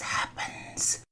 happens.